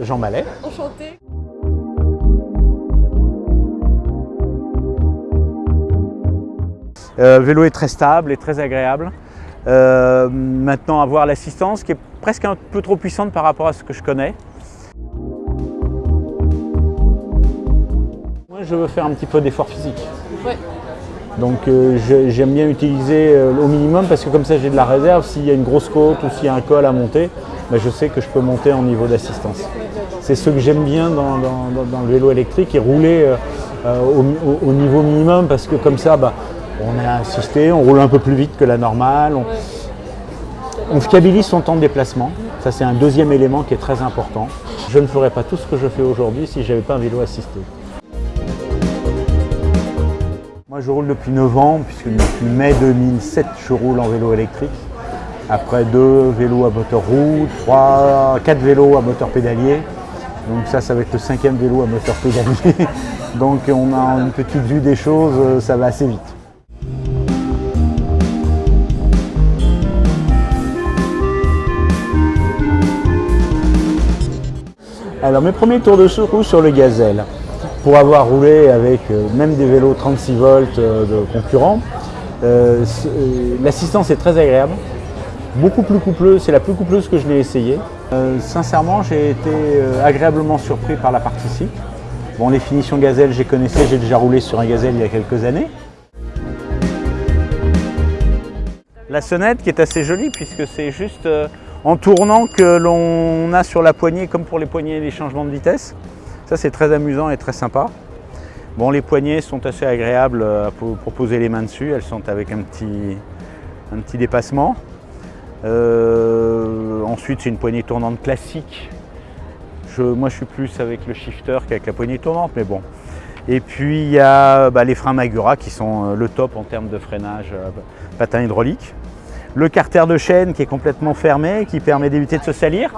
Jean Mallet. Enchanté. Euh, vélo est très stable et très agréable. Euh, maintenant, avoir l'assistance qui est presque un peu trop puissante par rapport à ce que je connais. Moi, je veux faire un petit peu d'effort physique. Ouais. Donc euh, j'aime bien utiliser euh, au minimum parce que comme ça j'ai de la réserve. S'il y a une grosse côte ou s'il y a un col à monter, ben, je sais que je peux monter en niveau d'assistance. C'est ce que j'aime bien dans, le vélo électrique et rouler euh, au, au niveau minimum parce que comme ça, bah, on est assisté, on roule un peu plus vite que la normale. On, on fiabilise son temps de déplacement. Ça, c'est un deuxième élément qui est très important. Je ne ferais pas tout ce que je fais aujourd'hui si je n'avais pas un vélo assisté. Moi, je roule depuis 9 ans, puisque depuis mai 2007, je roule en vélo électrique. Après deux vélos à moteur roue, trois, quatre vélos à moteur pédalier. Donc ça, ça va être le cinquième vélo à moteur pédalier. Donc on a une petite vue des choses, euh, ça va assez vite. Alors mes premiers tours de secours sur le gazelle, pour avoir roulé avec euh, même des vélos 36 volts euh, de concurrents, euh, l'assistance est très agréable, beaucoup plus coupleuse, c'est la plus coupleuse que je l'ai essayé. Euh, sincèrement, j'ai été agréablement surpris par la partie cycle. Bon, les finitions gazelle, j'ai connaissais, j'ai déjà roulé sur un gazelle il y a quelques années. La sonnette qui est assez jolie puisque c'est juste en tournant que l'on a sur la poignée, comme pour les poignées les changements de vitesse. C'est très amusant et très sympa. Bon, les poignées sont assez agréables euh, pour, pour poser les mains dessus, elles sont avec un petit, un dépassement. Euh, ensuite c'est une poignée tournante classique. Je- moi je suis plus avec le shifter qu'avec la poignée tournante, mais bon. Et puis il y a bah, les freins Magura qui sont euh, le top en termes de freinage patin hydraulique. Le carter de chaîne qui est complètement fermé, qui permet d'éviter de se salir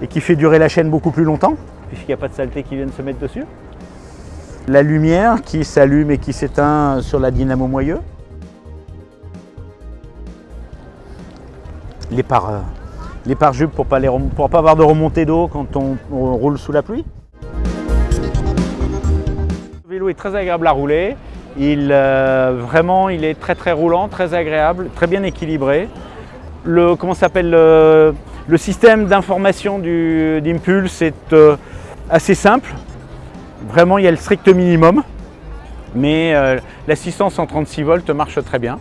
et qui fait durer la chaîne beaucoup plus longtemps, puisqu'il n'y a pas de saleté qui viennent se mettre dessus. La lumière qui s'allume et qui s'éteint sur la dynamo moyeu. Les pare, les pare-jupes pour ne pas, pas avoir de remontée d'eau quand on, roule sous la pluie. Le vélo est très agréable à rouler. Il, euh, vraiment, il est très très roulant, très agréable, très bien équilibré. Le, s'appelle le, système d'information d'Impulse est euh, assez simple. Vraiment, il y a le strict minimum. Mais euh, l'assistance en 36 volts marche très bien.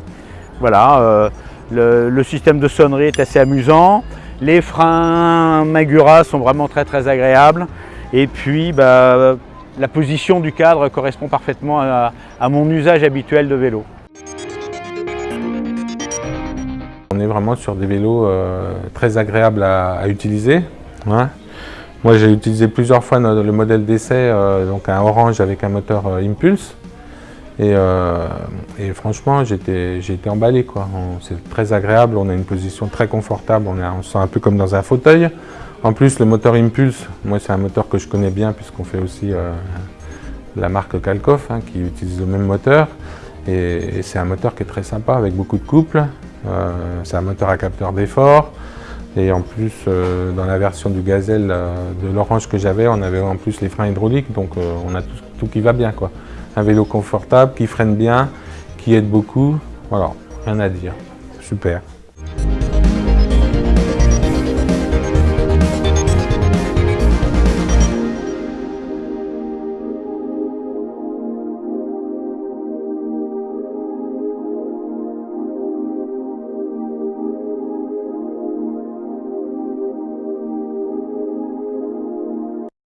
Voilà, euh, le, système de sonnerie est assez amusant. Les freins Magura sont vraiment très très agréables. Et puis, bah, la position du cadre correspond parfaitement à, mon usage habituel de vélo. On est vraiment sur des vélos euh, très agréables à, à utiliser. hein. Moi j'ai utilisé plusieurs fois le modèle d'essai, euh, donc un orange avec un moteur euh, Impulse. Et, euh, franchement j'ai été, emballé. C'est très agréable, on a une position très confortable, on, on se sent un peu comme dans un fauteuil. En plus le moteur Impulse, moi c'est un moteur que je connais bien puisqu'on fait aussi la marque Kalkoff hein, qui utilise le même moteur. Et, c'est un moteur qui est très sympa avec beaucoup de couple. Euh, c'est un moteur à capteur d'effort. Et en plus, euh, dans la version du Gazelle euh, de l'Orange que j'avais, on avait en plus les freins hydrauliques. Donc euh, on a tout, qui va bien. Un vélo confortable, qui freine bien, qui aide beaucoup. Voilà, rien à dire. Super.